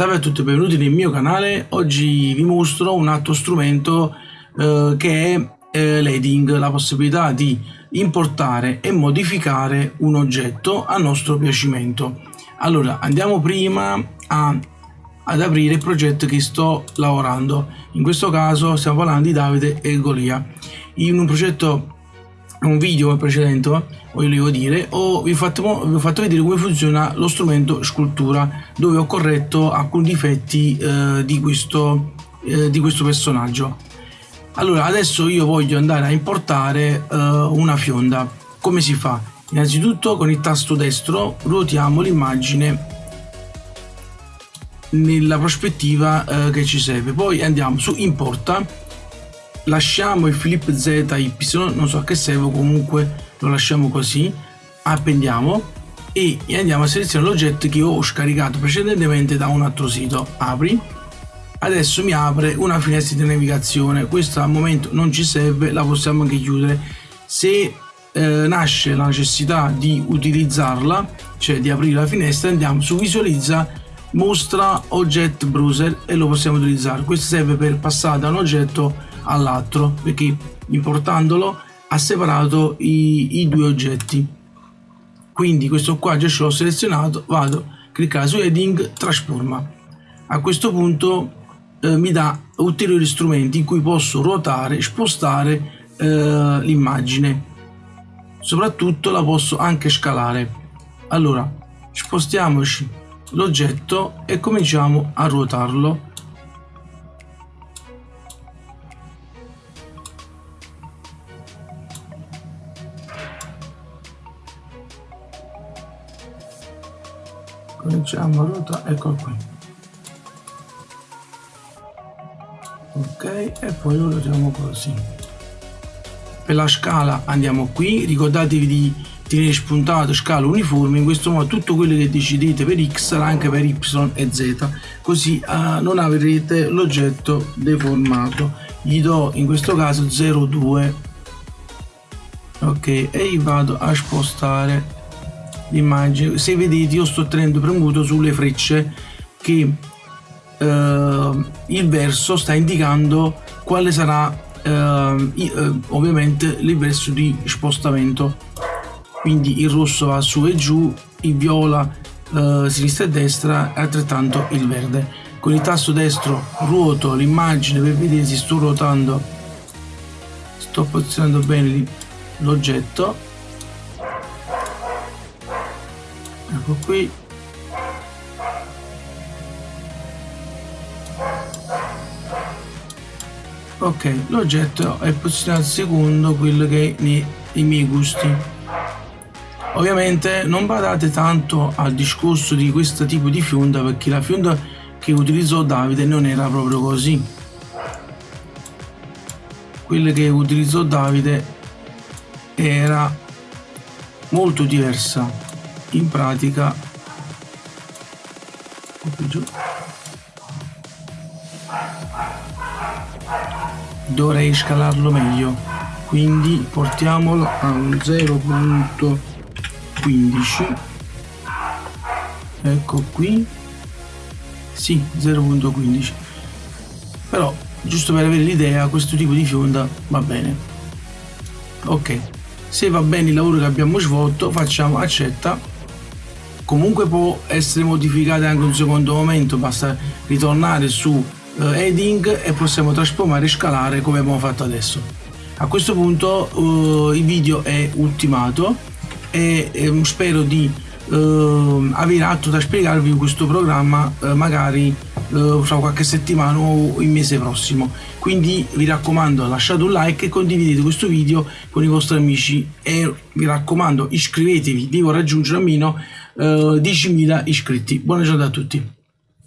Salve a tutti e benvenuti nel mio canale. Oggi vi mostro un altro strumento eh, che è eh, l'heading, la possibilità di importare e modificare un oggetto a nostro piacimento. Allora, andiamo prima a, ad aprire il progetto che sto lavorando. In questo caso stiamo parlando di Davide e Golia. In un progetto un video precedente volevo dire ho, vi, ho fatto, vi ho fatto vedere come funziona lo strumento scultura dove ho corretto alcuni difetti eh, di, questo, eh, di questo personaggio. Allora adesso io voglio andare a importare eh, una fionda. Come si fa? Innanzitutto con il tasto destro ruotiamo l'immagine nella prospettiva eh, che ci serve. Poi andiamo su importa lasciamo il flip ZY, non so a che serve, comunque lo lasciamo così, appendiamo e andiamo a selezionare l'oggetto che ho scaricato precedentemente da un altro sito. Apri. Adesso mi apre una finestra di navigazione, questa al momento non ci serve, la possiamo anche chiudere. Se eh, nasce la necessità di utilizzarla, cioè di aprire la finestra, andiamo su visualizza mostra ogget browser e lo possiamo utilizzare. Questo serve per passare da un oggetto all'altro perché importandolo ha separato i, i, due oggetti. Quindi questo qua già ce l'ho selezionato vado a cliccare su heading trasforma. A questo punto eh, mi dà ulteriori strumenti in cui posso ruotare spostare eh, l'immagine. Soprattutto la posso anche scalare. Allora spostiamoci l'oggetto e cominciamo a ruotarlo cominciamo a ruotare ecco qui. Ok e poi lo ruotiamo così. Per la scala andiamo qui. Ricordatevi di tenere spuntato scala uniforme. In questo modo tutto quello che decidete per x sarà anche per y e z. Così uh, non avrete l'oggetto deformato. Gli do in questo caso 0,2 ok e vado a spostare l'immagine se vedete io sto tenendo premuto sulle frecce che eh, il verso sta indicando quale sarà eh, eh, ovviamente il verso di spostamento. Quindi il rosso va su e giù il viola eh, sinistra e destra altrettanto il verde. Con il tasto destro ruoto l'immagine per vedere se sto ruotando sto posizionando bene l'oggetto ecco qui. Ok l'oggetto è posizionato secondo quello che è i miei gusti. Ovviamente non badate tanto al discorso di questo tipo di fionda perché la fionda che utilizzò Davide non era proprio così. Quella che utilizzò Davide era molto diversa in pratica dovrei scalarlo meglio. Quindi portiamolo a un 0.15 ecco qui. Sì 0.15 però giusto per avere l'idea questo tipo di fionda va bene. Ok. Se va bene il lavoro che abbiamo svolto facciamo accetta comunque può essere modificata anche un secondo momento basta ritornare su uh, heading e possiamo trasformare e scalare come abbiamo fatto adesso. A questo punto uh, il video è ultimato e um, spero di uh, avere altro da spiegarvi questo programma magari fra qualche settimana o il mese prossimo. Quindi vi raccomando lasciate un like e condividete questo video con i vostri amici. E vi raccomando iscrivetevi devo raggiungere almeno eh, 10.000 iscritti. Buona giornata a tutti